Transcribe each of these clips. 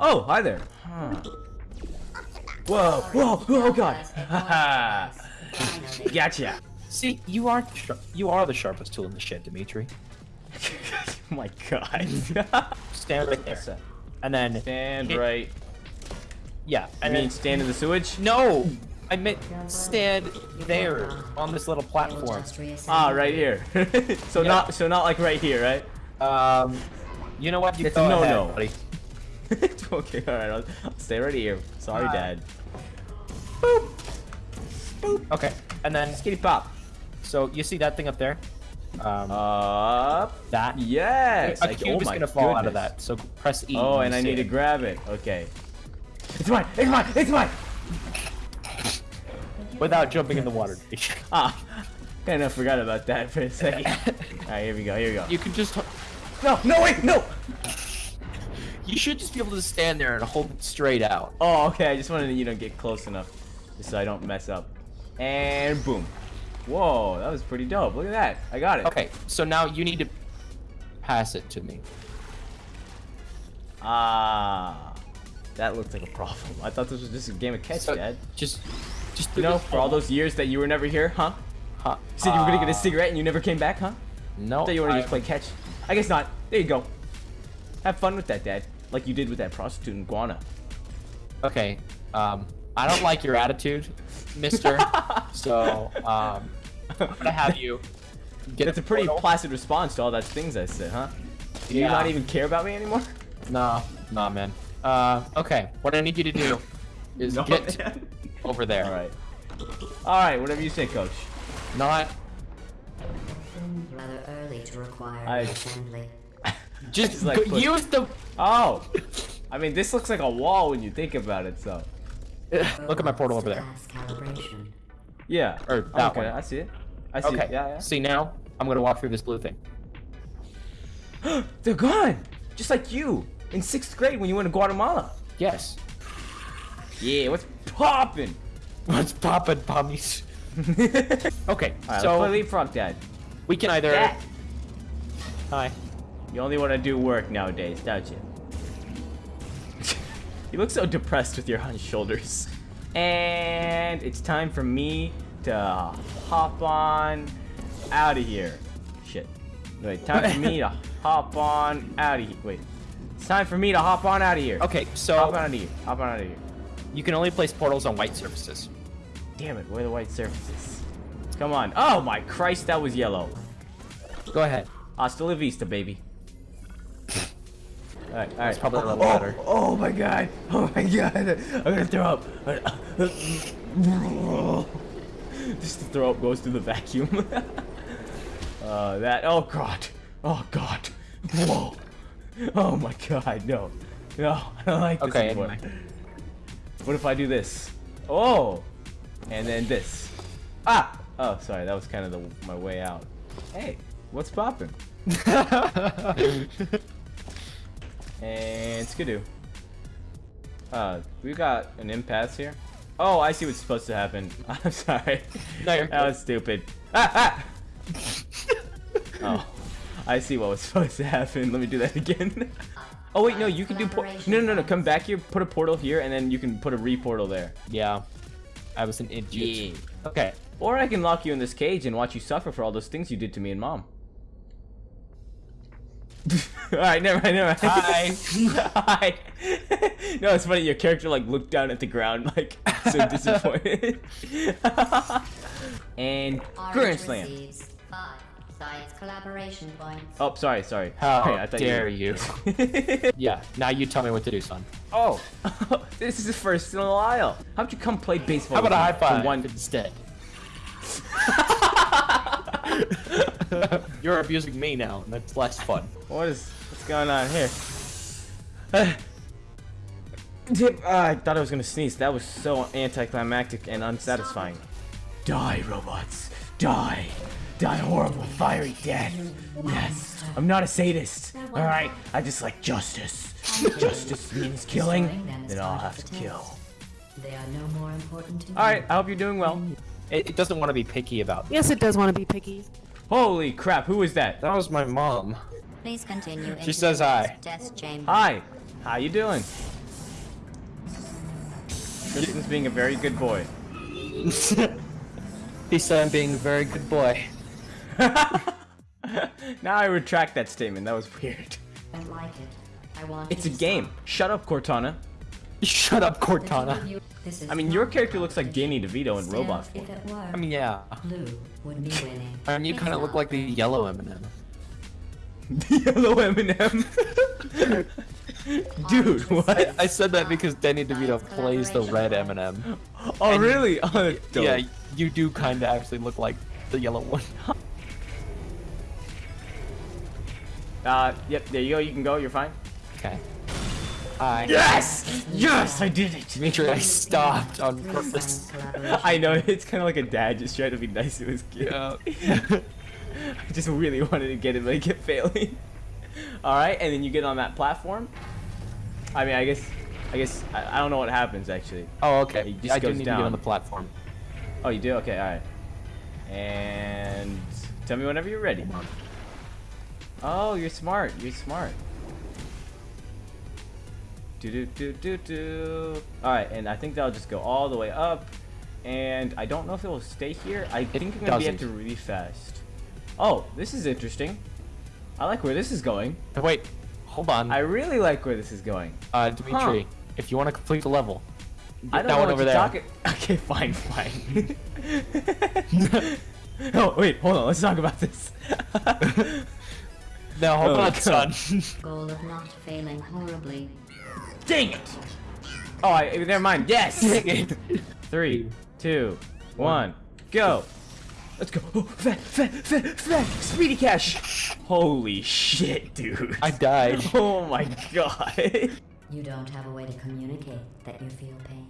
Oh, hi there. Huh. Whoa, whoa, oh god. Gotcha. See, you are you are the sharpest tool in the shed, Dimitri. oh my god. Stand right there, and then Stand hit- right. Yeah, I mean, stand in the sewage? no, I meant stand there on this little platform. Ah, right here. so Yeah. not, so not like right here, right? Um, you know what? You It's go a no, ahead, no. buddy. okay, alright, I'll, I'll stay right here. Sorry, Uh, Dad. Okay, and then Skitty pop. so you see that thing up there? Um, Up. that. Yes. A Like, cube oh is gonna fall out of that. So press E. Oh, when and I see need to grab it. Okay. It's mine. It's mine. It's mine. without jumping in the water. Ah, kind of forgot about that for a second. All right, here we go. Here we go. you can just No, no, wait, no. You should just be able to stand there and hold it straight out. Oh, okay. I just wanted to, you know, get close enough just so I don't mess up. And boom. Whoa, that was pretty dope. Look at that. I got it. Okay, so now you need to pass it to me. Ah, that looks like a problem. I thought this was just a game of catch, So Dad. just, just You know, for all those years that you were never here, huh? Huh? You said you were gonna get a Uh, cigarette and you never came back, huh? No, I thought you wanted to just play catch. I guess not. There you go. Have fun with that, Dad. Like you did with that prostitute in Guana. Okay, um, I don't like your attitude, Mister. so, um, I'm gonna have you get That's a pretty portal. placid response to all those things I said, huh? Do you Yeah. not even care about me anymore? Nah, nah, man. Uh, okay. What I need you to do is get man. over there. All right. All right. Whatever you say, Coach. Not Rather early to require I- assembly. Just Just like go- put- use the. Oh. I mean, this looks like a wall when you think about it. So. Look at my portal over there. Yeah. Or that okay, one. I see it. I see Okay. it. Yeah, See now, I'm gonna walk through this blue thing. They're gone. Just like you in sixth grade when you went to Guatemala. Yes. Yeah. What's popping? What's popping, pommies? Okay, All right, so let's play leapfrog, Dad. we can either. Dad. Hi. You only want to do work nowadays, don't you? you look so depressed with your hunched shoulders. And it's time for me to hop on out of here. Shit. Wait, time for me to hop on out of here. Wait. It's time for me to hop on out of here. Okay, so... Hop on out of here. Hop on out of here. you can only place portals on white surfaces. Damn it, where are the white surfaces? Come on. Oh my Christ, that was yellow. Go ahead. Hasta la vista, baby. Alright, alright. That's probably a little oh, better. Oh my god. Oh my god. I'm gonna throw up. Just the throw up goes through the vacuum. uh, that. Oh god. Oh god. Whoa. Oh my god. No. No. I don't like this Okay, anymore. anyway. What if I do this? Oh. And then this. Ah. Oh, sorry. That was kind of the, my way out. Hey, what's poppin'? And Skidoo. Uh, we got an impasse here. Oh, I see what's supposed to happen. I'm sorry. No, you're that was stupid. Ah, ah! oh, I see what was supposed to happen. Let me do that again. oh wait, no, you can do no, no, no. Come back here, put a portal here, and then you can put a re-portal there. Yeah. I was an idiot. Yeah. Okay. Or I can lock you in this cage and watch you suffer for all those things you did to me and mom. Alright, never mind, never mind. Hi. Hi. no, it's funny, your character like looked down at the ground like so disappointed. and Orange Grand Slam. receives five science collaboration points. Oh, sorry, sorry. How Sorry, I thought dare you. Yeah. Now you tell me what to do, son. oh, this is the first in a while. How about you come play baseball? How about a with high five One... instead? You're abusing me now, and that's less fun. What is what's going on here? Dip, ah, I thought I was gonna sneeze. That was so anticlimactic and unsatisfying. Die, robots. Die. Die horrible, fiery death. Yes. I'm not a sadist. Alright? I just like justice. Justice means killing, then I'll have to kill. They are no more important. Alright, I hope you're doing well. It, it doesn't want to be picky about. Yes, it does want to be picky. Holy crap, who is that? That was my mom. Please continue. She says hi. Hi. How you doing? Tristan's being a very good boy. he said I'm being a very good boy. now I retract that statement. That was weird. I like it. I want It's a stop. game. Shut up, Cortana. Shut up, Cortana. of you- this is I mean, your character looks like Danny. DeVito in Still, robot form. I mean, yeah. Blue would be winning. I mean, you kind of look like the yellow M&M. The yellow M&M. Dude, I, what? I said that because Danny DeVito plays the red M&M. Oh, and- really? Oh, that's dope. Yeah, you do kind of actually look like the yellow one. Uh, yep, there you go. You can go. You're fine. okay. Hi. Yes! Yes, I did it! Dimitri, I stopped on Three purpose. I know, it's kind of like a dad just trying to be nice to his kid. Yeah. I just really wanted to get it, but I kept failing. Alright, and then you get on that platform. I mean, I guess, I guess, I, I don't know what happens actually. Oh, okay. It just I do goes need to get down. on the platform. Oh, you do? Okay, alright. And tell me whenever you're ready. Oh, you're smart. You're smart. Do do do do do. All right, and I think that'll just go all the way up. And I don't know if it will stay here. I think I'm gonna be doesn't. after really fast. Oh, this is interesting. I like where this is going. Wait, hold on. I really like where this is going. uh, Dimitri, if you want to complete the level, I don't that know one over there. talking. Okay, fine, fine. oh wait, hold on. Let's talk about this. No, hold Oh, on, son. Goal of not failing horribly. Dang it! Oh, I, never mind. Yes. Dang it. Three, two, one, go. Let's go. Oh, fat, fat, fat, fat. Speedy cash. Holy shit, dude. I died. Oh my god. You don't have a way to communicate that you feel pain.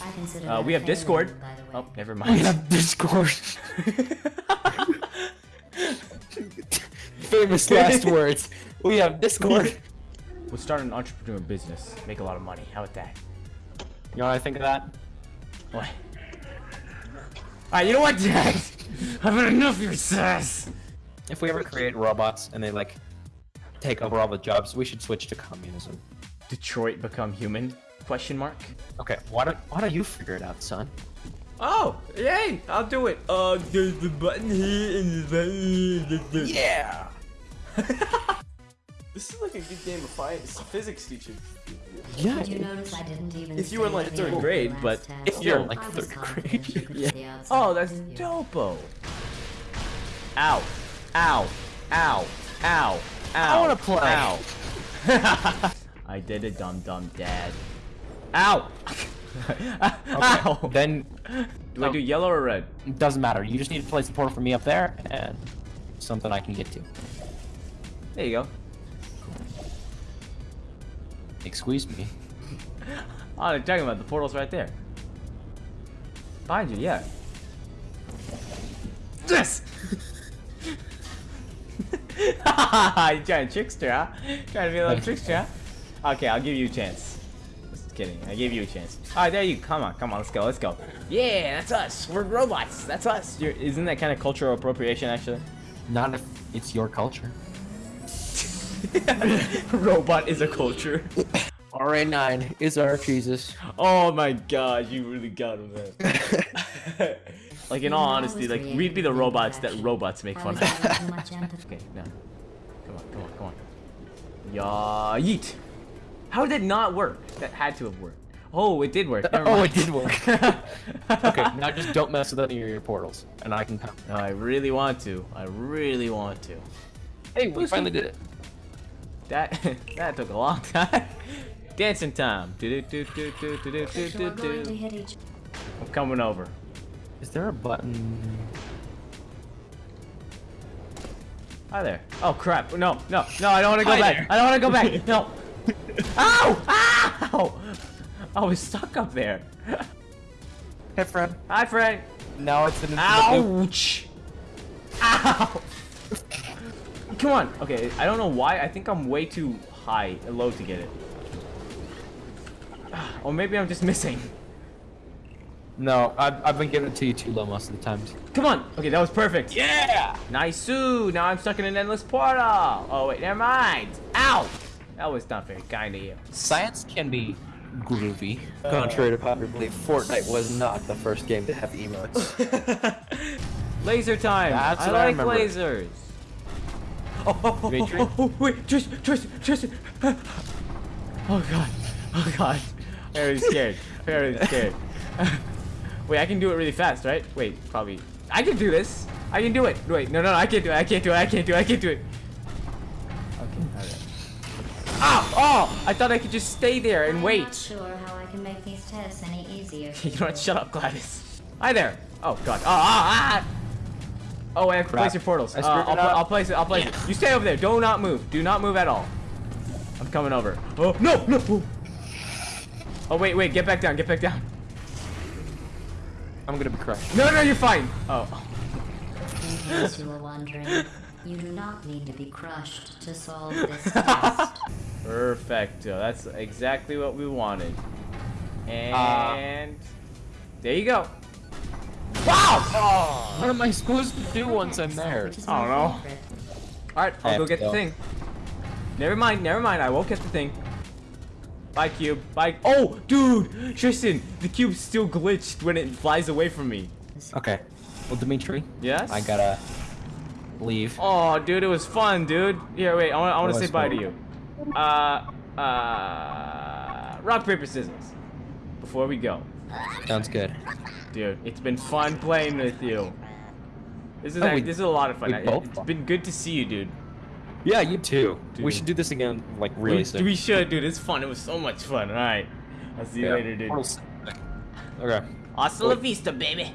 I consider Uh, we have failure, Discord. By the way. Oh, never mind. We have Discord. Famous last words. We have Discord. We'll start an entrepreneur business. Make a lot of money. How about that? You know what I think of that? What? Alright, you know what, Dad? I've had enough of your sass. If we ever create robots and they like take over all the jobs, we should switch to communism. Detroit become human? Question mark. Okay, why don't why don't you figure it out, son? Oh, yay! I'll do it. Uh, there's the button here and the button here. Yeah. This is like a good game of science, physics teaching. Yeah. Did you notice I didn't even If you were in, like, third end of the grade, but test? if you're in, like, third grade. Yeah. Oh, that's dopo. Ow. Ow. Ow. Ow. Ow. I wanna play. Ow. I did it, dumb dumb dad. Ow. Ow. Then Do I do yellow or red? doesn't matter. You just need to place the portal for me up there and something I can get to. There you go. Excuse me. Oh, they're talking about the portal's right there. Behind you, yeah. Yes! you trying to trickster, huh? Trying to be a little trickster, huh? Okay, I'll give you a chance. Just kidding. I gave you a chance. Alright, there you Come on, come on, let's go, let's go. Yeah, that's us. We're robots. That's us. You're, isn't that kind of cultural appropriation, actually? Not if it's your culture. Robot is a culture. RA9 is our Jesus. Oh my god, you really got him there. like in all honesty, like we'd be the robots that robots make fun of. having too much empathy. okay, now. Come on, come on, come on. Yeah, yeet. How did that not work? That had to have worked. Oh, it did work. Never Oh, it did work. okay, now just don't mess with any of your portals, and I can come. No, I really want to. I really want to. Hey, we finally did it. That that took a long time. Dancing time. Do do do do do do do So do we're going to do. I'm coming over. Is there a button? Hi there. Oh crap. No, no, no, I don't want to go Hi back. there. I don't want to go back. No. Ow! Ow! I was stuck up there. Hey, friend. Hi, Frank. Now it's in. Ouch! Ow! Come on. Okay, I don't know why. I think I'm way too high, low to get it. Or maybe I'm just missing. No, I've, I've been giving it to you too low most of the times. Come on. Okay, that was perfect. Yeah. Nice. -oo. Now I'm stuck in an endless portal. Oh wait, never mind. Ow! That was not very kind of you. Science can be groovy. Contrary to popular belief, Fortnite was not the first game to have emotes. Laser time. That's I what I like lasers. Oh, oh, oh, oh, oh, wait, Tristan, Tristan, Tristan. Oh god, oh god. Very scared, very scared. wait, I can do it really fast, right? Wait, probably. I can do this. I can do it. Wait, no, no, no, I can't do it. I can't do it. I can't do it. I can't do it. Okay, alright. Ow! Oh! I thought I could just stay there and I'm wait. not sure how I can make these tests any easier. you know what? Shut up, GLaDOS. Hi there. Oh god. Oh, ah, ah. Oh, I have to place your portals. I Uh, screwed I'll, it. I'll place it. I'll place it. You stay over there. Do not move. Do not move at all. I'm coming over. Oh no, no. Ooh. Oh wait, wait. Get back down. Get back down. I'm gonna be crushed. No, no, you're fine. Oh. In case you were wondering, you do not need to be crushed to solve this test. Perfecto. That's exactly what we wanted. Uh. And there you go. Wow! What am I supposed to do once I'm there? I don't know. All right, I I'll go to get the thing. Never mind, never mind. I won't get the thing. Bye, cube. Bye. Oh, dude, Tristan, the cube still glitched when it flies away from me. Okay. Well, Dimitri, Yes. I gotta leave. Oh, dude, it was fun, dude. Here, wait. I want. I wanna say was bye fun. to you. Uh, uh, rock paper scissors. Before we go, Sounds good. dude, it's been fun playing with you. This is Oh, we- this is a lot of fun. we I- both It's been good to see you, dude. Yeah, you too. Dude. We should do this again, like really we, soon. we should, dude. It's fun. It was so much fun. All right. I'll see you Yeah. later, dude. Okay. Hasta la vista, baby.